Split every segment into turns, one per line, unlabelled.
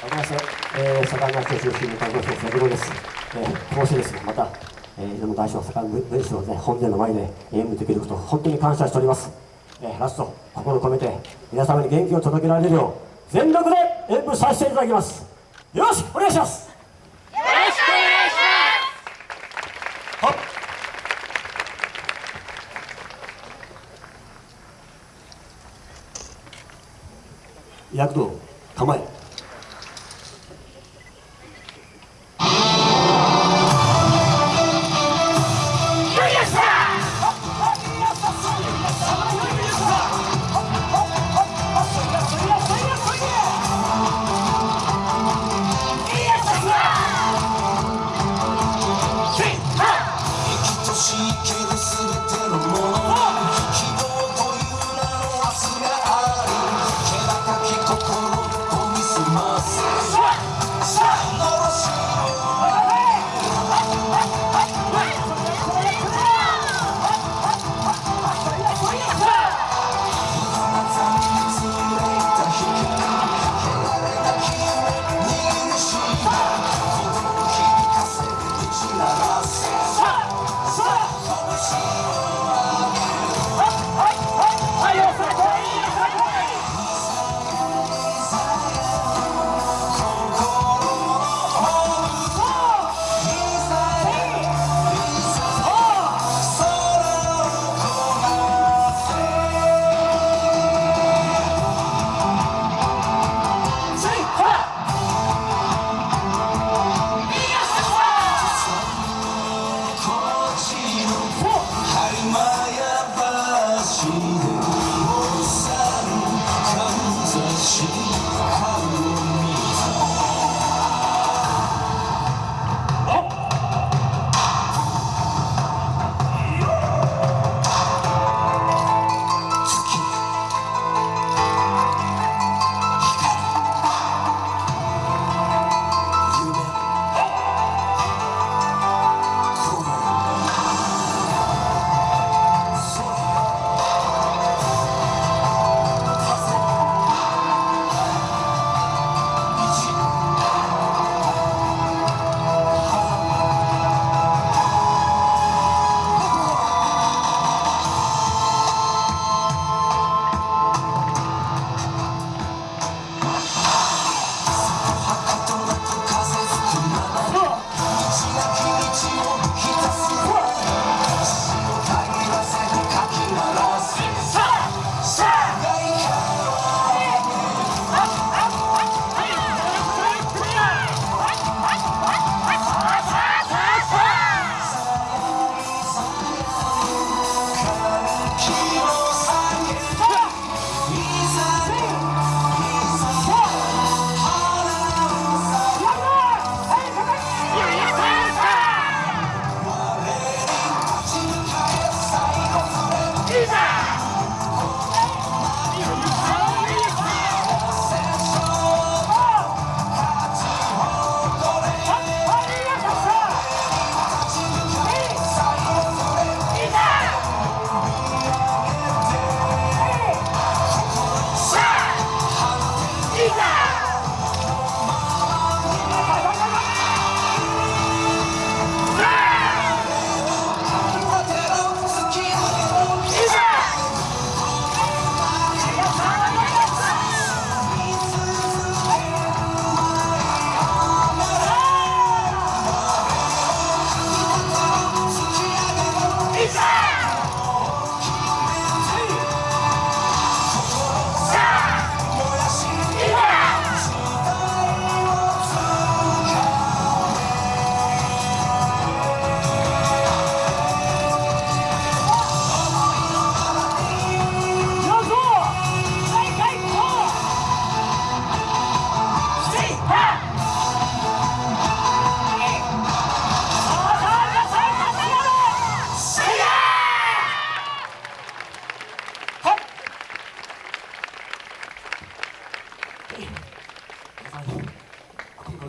改めまして、えー、社会学習中心の看護師の瀬戸です。えー、こうしてですね、また、えー、いろんな大小社会文書をね、本殿の前で演舞できること、本当に感謝しております。えー、ラスト、心を込めて、皆様に元気を届けられるよう、全力で演舞させていただきます。よろしくお願いします。よ
ろしくお願いします。は
躍動構え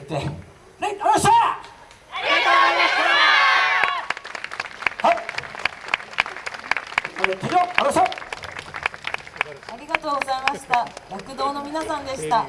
って、ね、ありがとうございました！ありがとうございましたはい
ありがとうございました。躍動の皆さんでした。